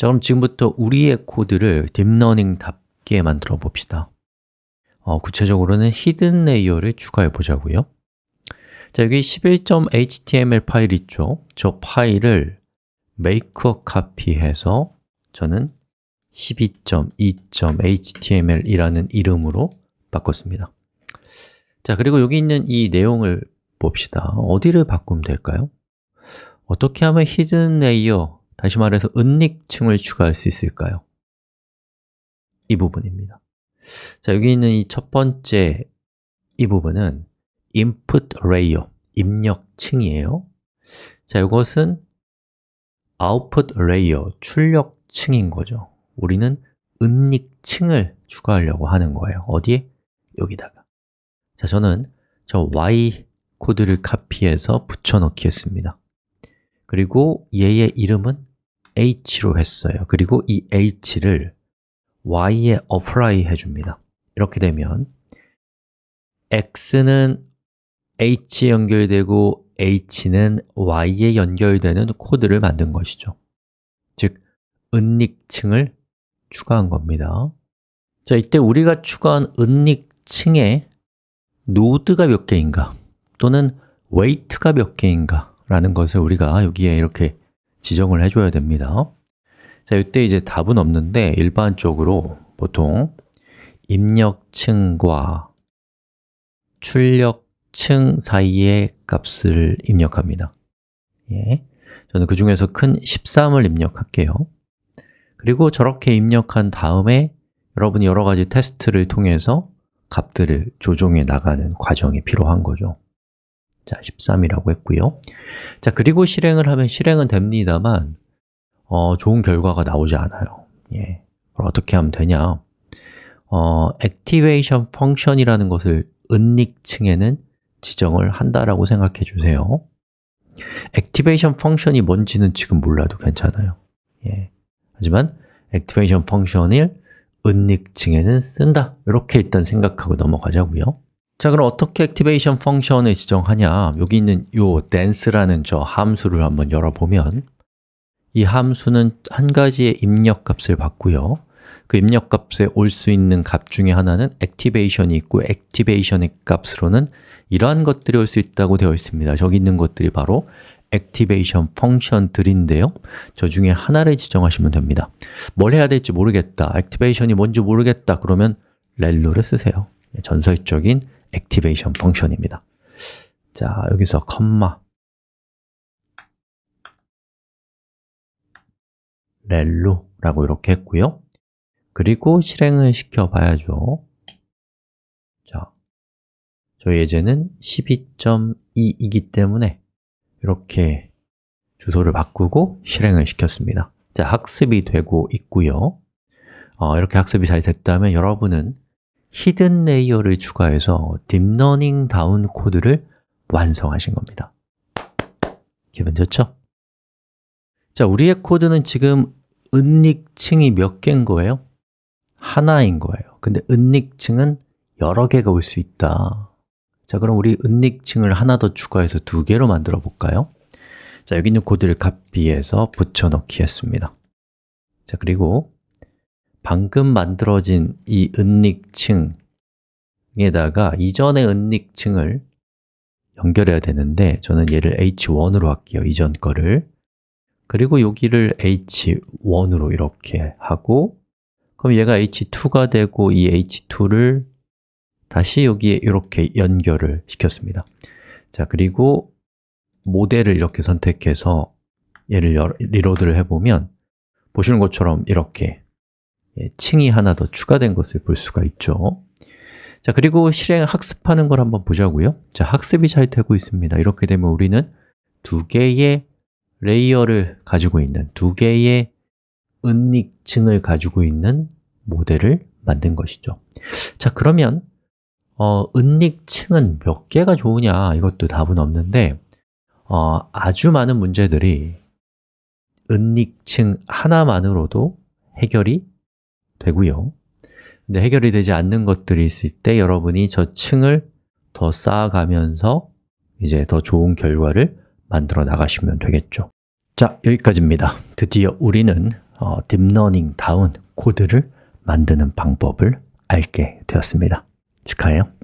자, 그럼 지금부터 우리의 코드를 딥러닝답게 만들어 봅시다 어, 구체적으로는 hidden layer를 추가해 보자고요 자, 여기 11.html 파일 있죠? 저 파일을 make a copy 해서 저는 12.2.html 이라는 이름으로 바꿨습니다 자, 그리고 여기 있는 이 내용을 봅시다 어디를 바꾸면 될까요? 어떻게 하면 hidden layer, 다시 말해서 은닉층을 추가할 수 있을까요? 이 부분입니다. 자, 여기 있는 이 첫 번째 이 부분은 input layer, 입력층이에요. 자, 이것은 output layer, 출력층인 거죠. 우리는 은닉층을 추가하려고 하는 거예요. 어디에? 여기다가. 자, 저는 저 y 코드를 카피해서 붙여넣기 했습니다. 그리고 얘의 이름은 h로 했어요. 그리고 이 h를 y에 apply 해줍니다. 이렇게 되면 x는 h에 연결되고 h는 y에 연결되는 코드를 만든 것이죠. 즉, 은닉층을 추가한 겁니다. 자, 이때 우리가 추가한 은닉층에 노드가 몇 개인가 또는 weight가 몇 개인가 라는 것을 우리가 여기에 이렇게 지정을 해줘야 됩니다. 자, 이때 이제 답은 없는데 일반적으로 보통 입력층과 출력 층 사이의 값을 입력합니다. 예. 저는 그 중에서 큰 13을 입력할게요. 그리고 저렇게 입력한 다음에 여러분이 여러 가지 테스트를 통해서 값들을 조정해 나가는 과정이 필요한 거죠 자, 13이라고 했고요. 자, 그리고 실행을 하면 실행은 됩니다만 어, 좋은 결과가 나오지 않아요. 예. 어떻게 하면 되냐? 어, activation function이라는 것을 은닉층에는 지정을 한다라고 생각해 주세요. activation function이 뭔지는 지금 몰라도 괜찮아요. 예. 하지만 activation function을 은닉층에는 쓴다. 이렇게 일단 생각하고 넘어가자고요 자, 그럼 어떻게 activation function을 지정하냐? 여기 있는 요 dense라는 저 함수를 한번 열어보면 이 함수는 한 가지의 입력 값을 받고요. 그 입력 값에 올 수 있는 값 중에 하나는 activation이 있고 activation의 값으로는 이러한 것들이 올 수 있다고 되어 있습니다. 저기 있는 것들이 바로 activation function들인데요. 저 중에 하나를 지정하시면 됩니다. 뭘 해야 될지 모르겠다, activation이 뭔지 모르겠다. 그러면 ReLU를 쓰세요. 전설적인 activation function입니다. 자, 여기서 콤마 relu라고 이렇게 했고요. 그리고 실행을 시켜 봐야죠. 저희 예제는 12.2이기 때문에 이렇게 주소를 바꾸고 실행을 시켰습니다. 자, 학습이 되고 있고요. 어, 이렇게 학습이 잘 됐다면 여러분은 hidden layer를 추가해서 딥러닝 다운 코드를 완성하신 겁니다 기분 좋죠? 자, 우리의 코드는 지금 은닉층이 몇 개인 거예요? 하나인 거예요 근데 은닉층은 여러 개가 올 수 있다 자, 그럼 우리 은닉층을 하나 더 추가해서 두 개로 만들어 볼까요? 자, 여기 있는 코드를 카피해서 붙여넣기 했습니다 자, 그리고 방금 만들어진 이 은닉층에다가 이전의 은닉층을 연결해야 되는데 저는 얘를 h1으로 할게요, 이전 거를. 그리고 여기를 h1으로 이렇게 하고 그럼 얘가 h2가 되고 이 h2를 다시 여기에 이렇게 연결을 시켰습니다. 자, 그리고 모델을 이렇게 선택해서 얘를 리로드를 해보면 보시는 것처럼 이렇게 예, 층이 하나 더 추가된 것을 볼 수가 있죠. 자, 그리고 실행 학습하는 걸 한번 보자고요. 자, 학습이 잘 되고 있습니다. 이렇게 되면 우리는 두 개의 layer를 가지고 있는 두 개의 은닉층을 가지고 있는 모델을 만든 것이죠. 자, 그러면 어, 은닉층은 몇 개가 좋으냐? 이것도 답은 없는데 어, 아주 많은 문제들이 은닉층 하나만으로도 해결이 되고요. 근데 해결이 되지 않는 것들이 있을 때 여러분이 저 층을 더 쌓아가면서 이제 더 좋은 결과를 만들어 나가시면 되겠죠. 자, 여기까지입니다. 드디어 우리는 어, 딥러닝 다운 코드를 만드는 방법을 알게 되었습니다. 축하해요